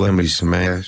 lembre-se mas